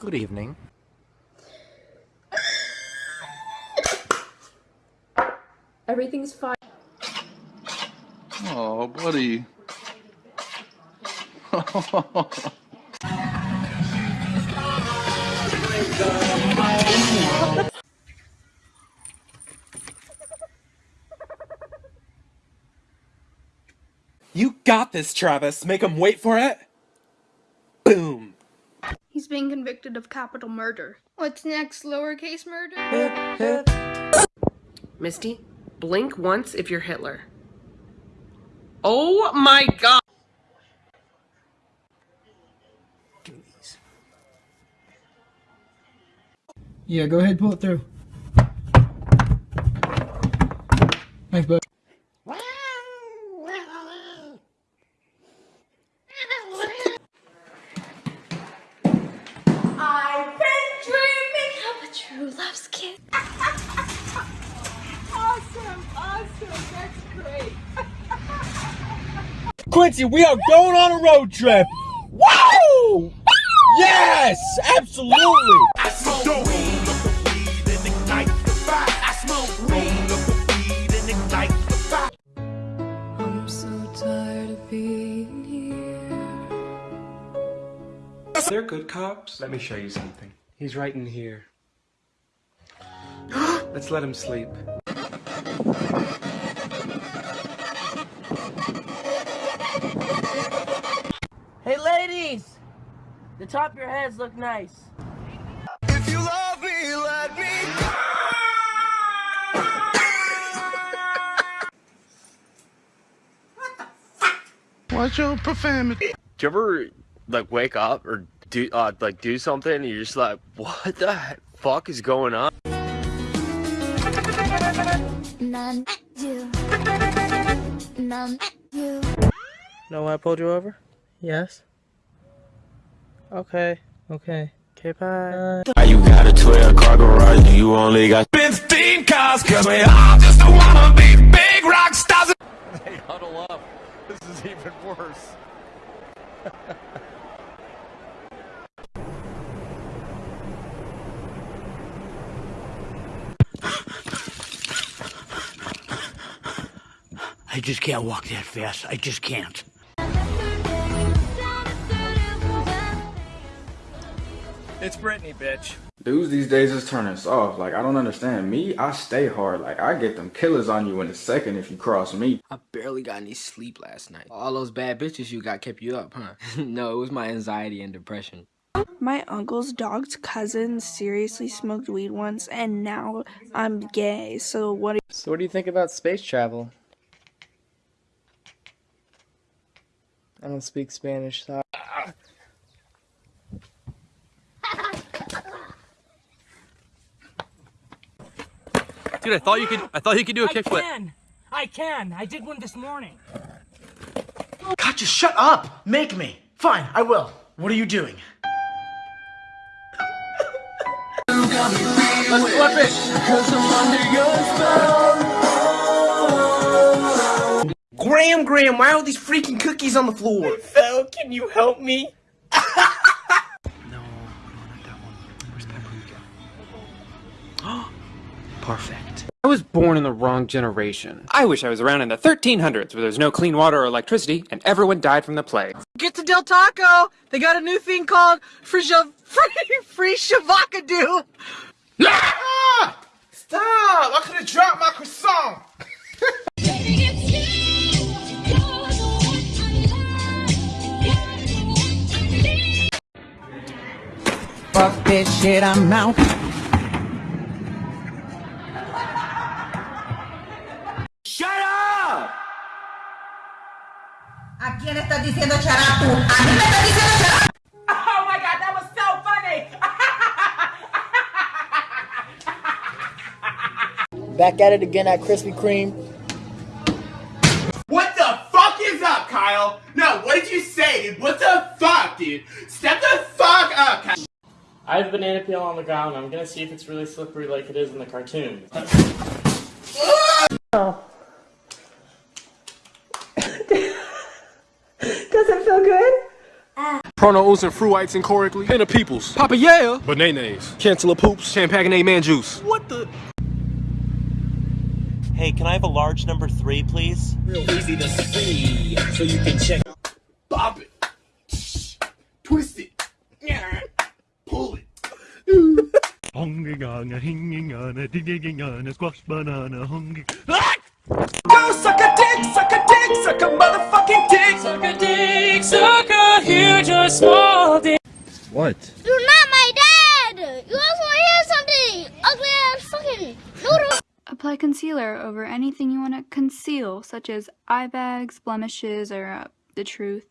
Good evening. Everything's fine. Oh, buddy. You got this, Travis. Make him wait for it. Boom. He's being convicted of capital murder. What's next, lowercase murder? Misty, blink once if you're Hitler. Oh my god! Yeah, go ahead, pull it through. Thanks, bud. Love's kiss. Awesome, awesome, that's great. Quincy, we are going on a road trip. Woo! Yes, absolutely. I'm so tired of being here. They're good cops. Let me show you something. He's right in here. Let's let him sleep. Hey ladies! The top of your heads look nice. If you love me, let me Watch your profanity. Do you ever like wake up or do uh like do something and you're just like, what the fuck is going on? None you. None you. Know why I pulled you over? Yes. Okay. Okay. Okay, bye. You got a 12 car garage and you only got 15 cars Cause we all just wanna be big rock stars Hey, huddle up. This is even worse. I just can't walk that fast. I just can't. It's Brittany, bitch. Dudes these days is turning soft. Like, I don't understand. Me, I stay hard. Like, I get them killers on you in a second if you cross me. I barely got any sleep last night. All those bad bitches you got kept you up, huh? no, it was my anxiety and depression. My uncle's dog's cousin seriously smoked weed once, and now I'm gay. So what? Do So what do you think about space travel? I don't speak Spanish, so Dude, I thought you could. I thought you could do a kickflip. I can. I can. I did one this morning. God, just shut up. Make me. Fine, I will. What are you doing? Let's flip it. Graham, Graham, why are all these freaking cookies on the floor? fell. Can you help me? Perfect. I was born in the wrong generation. I wish I was around in the 1300s where there's no clean water or electricity and everyone died from the plague. Get to Del Taco. They got a new thing called free free free shavakadu. Ah! Stop! I could have dropped my croissant. Fuck this shit, I'm out. Shut up! ¿A quién estás diciendo charapu? ¿A mí me estás diciendo charapu? Oh my god, that was so funny. Back at it again at Krispy Kreme. What the fuck is up, Kyle? No, what did you say, dude? What the fuck, dude? Step the fuck up, Kyle. I have a banana peel on the ground. I'm gonna see if it's really slippery like it is in the cartoon. Oh. Does it feel good? Pronos and fruites incorrectly. Pin of peoples. Papa yeah. Bananas. Cancel poops. Champagne man juice. What the? Hey, can I have a large number three, please? Real easy to see, so you can check. Bop it. Twist it. Hungry on a hinging on a digging on a squash banana hungry. Go suck a dick, suck a dick, suck a motherfucking dick. Suck a dick, suck a huge or small dick. What? You're not my dad! You also wanna hear something! Ugly ass fucking noodle! Apply concealer over anything you want to conceal, such as eye bags, blemishes, or uh, the truth.